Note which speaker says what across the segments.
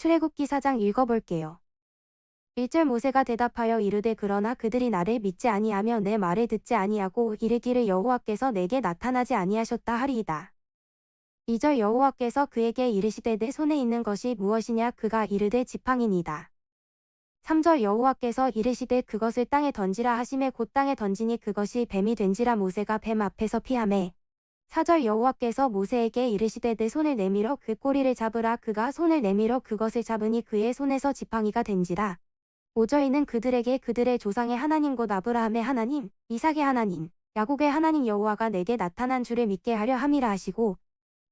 Speaker 1: 출애굽기 4장 읽어볼게요. 1절 모세가 대답하여 이르되 그러나 그들이 나를 믿지 아니하며 내 말을 듣지 아니하고 이르기를 여호와께서 내게 나타나지 아니하셨다 하리이다. 2절 여호와께서 그에게 이르시되 내 손에 있는 것이 무엇이냐 그가 이르되 지팡이니이다. 3절 여호와께서 이르시되 그것을 땅에 던지라 하심에 곧 땅에 던지니 그것이 뱀이 된지라 모세가 뱀 앞에서 피하매 4절 여호와께서 모세에게 이르시되 내 손을 내밀어 그 꼬리를 잡으라. 그가 손을 내밀어 그것을 잡으니 그의 손에서 지팡이가 된지라. 5절이는 그들에게 그들의 조상의 하나님 곧 아브라함의 하나님 이삭의 하나님 야곱의 하나님 여호와가 내게 나타난 줄을 믿게 하려 함이라 하시고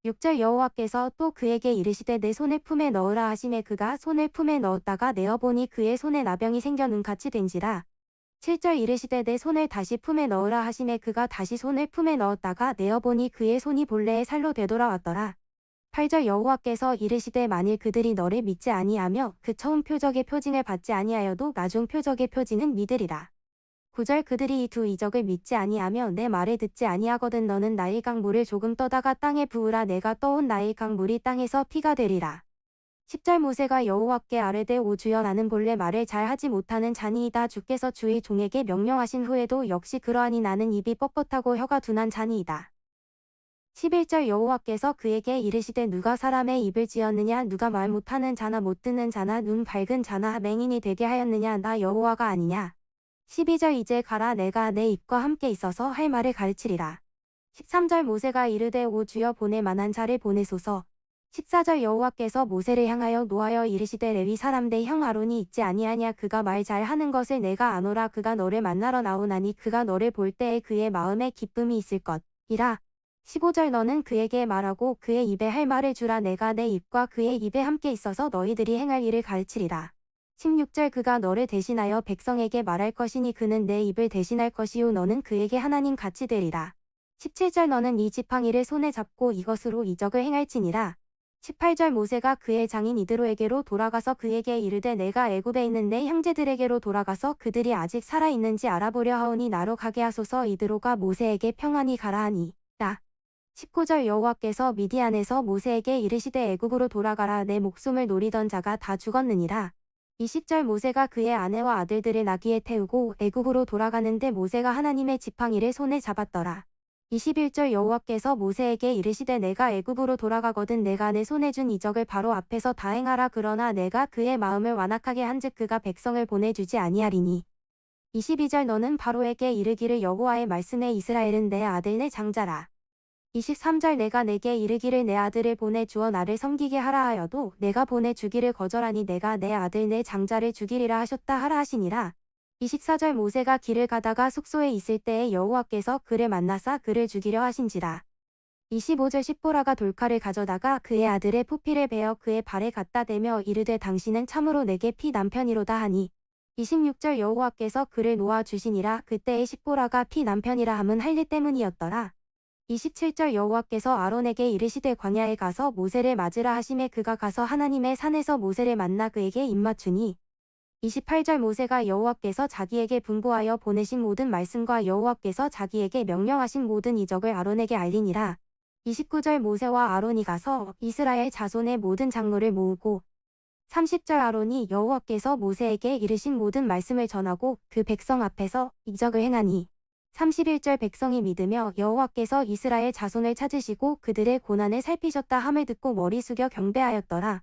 Speaker 1: 6절 여호와께서 또 그에게 이르시되 내 손을 품에 넣으라 하심에 그가 손을 품에 넣었다가 내어보니 그의 손에 나병이 생겨 눈같이 된지라 7절 이르시되 내 손을 다시 품에 넣으라 하심에 그가 다시 손을 품에 넣었다가 내어보니 그의 손이 본래의 살로 되돌아왔더라. 8절 여호와께서 이르시되 만일 그들이 너를 믿지 아니하며 그 처음 표적의 표징을 받지 아니하여도 나중 표적의 표징은 믿으리라. 9절 그들이 이 두 이적을 믿지 아니하며 내 말을 듣지 아니하거든 너는 나일 강물을 조금 떠다가 땅에 부으라 내가 떠온 나일 강물이 땅에서 피가 되리라. 10절 모세가 여호와께 아뢰되 오 주여 나는 본래 말을 잘 하지 못하는 자니이다 주께서 주의 종에게 명령하신 후에도 역시 그러하니 나는 입이 뻣뻣하고 혀가 둔한 자니이다. 11절 여호와께서 그에게 이르시되 누가 사람의 입을 지었느냐 누가 말 못하는 자나 못 듣는 자나 눈 밝은 자나 맹인이 되게 하였느냐 나 여호와가 아니냐. 12절 이제 가라 내가 내 입과 함께 있어서 할 말을 가르치리라. 13절 모세가 이르되 오 주여 보낼 만한 자를 보내소서 14절 여호와께서 모세를 향하여 노하여 이르시되 레위 사람대 형 아론이 있지 아니하냐? 그가 말 잘하는 것을 내가 아노라. 그가 너를 만나러 나오나니 그가 너를 볼 때에 그의 마음에 기쁨이 있을 것이라. 15절 너는 그에게 말하고 그의 입에 할 말을 주라. 내가 내 입과 그의 입에 함께 있어서 너희들이 행할 일을 가르치리라. 16절 그가 너를 대신하여 백성에게 말할 것이니 그는 내 입을 대신할 것이요 너는 그에게 하나님 같이 되리라. 17절 너는 이 지팡이를 손에 잡고 이것으로 이적을 행할지니라 18절 모세가 그의 장인 이드로에게로 돌아가서 그에게 이르되 내가 애굽에 있는 내 형제들에게로 돌아가서 그들이 아직 살아있는지 알아보려 하오니 나로 가게 하소서 이드로가 모세에게 평안히 가라 하니 나 19절 여호와께서 미디안에서 모세에게 이르시되 애굽으로 돌아가라 내 목숨을 노리던 자가 다 죽었느니라. 20절 모세가 그의 아내와 아들들을 나귀에 태우고 애굽으로 돌아가는데 모세가 하나님의 지팡이를 손에 잡았더라 21절 여호와께서 모세에게 이르시되 내가 애굽으로 돌아가거든 내가 내 손에 준 이적을 바로 앞에서 다 행하라 그러나 내가 그의 마음을 완악하게 한즉 그가 백성을 보내주지 아니하리니. 22절 너는 바로에게 이르기를 여호와의 말씀에 이스라엘은 내 아들 내 장자라. 23절 내가 내게 이르기를 내 아들을 보내 주어 나를 섬기게 하라 하여도 내가 보내 주기를 거절하니 내가 내 아들 내 장자를 죽이리라 하셨다 하라 하시니라 24절 모세가 길을 가다가 숙소에 있을 때에 여호와께서 그를 만나사 그를 죽이려 하신지라. 25절 십보라가 돌칼을 가져다가 그의 아들의 포피를 베어 그의 발에 갖다 대며 이르되 당신은 참으로 내게 피 남편이로다 하니 26절 여호와께서 그를 놓아 주시니라 그때의 십보라가 피 남편이라 함은 할례 때문이었더라. 27절 여호와께서 아론에게 이르시되 광야에 가서 모세를 맞으라 하심에 그가 가서 하나님의 산에서 모세를 만나 그에게 입맞추니 28절 모세가 여호와께서 자기에게 분부하여 보내신 모든 말씀과 여호와께서 자기에게 명령하신 모든 이적을 아론에게 알리니라. 29절 모세와 아론이 가서 이스라엘 자손의 모든 장로를 모으고 30절 아론이 여호와께서 모세에게 이르신 모든 말씀을 전하고 그 백성 앞에서 이적을 행하니 31절 백성이 믿으며 여호와께서 이스라엘 자손을 찾으시고 그들의 고난을 살피셨다 함을 듣고 머리 숙여 경배하였더라.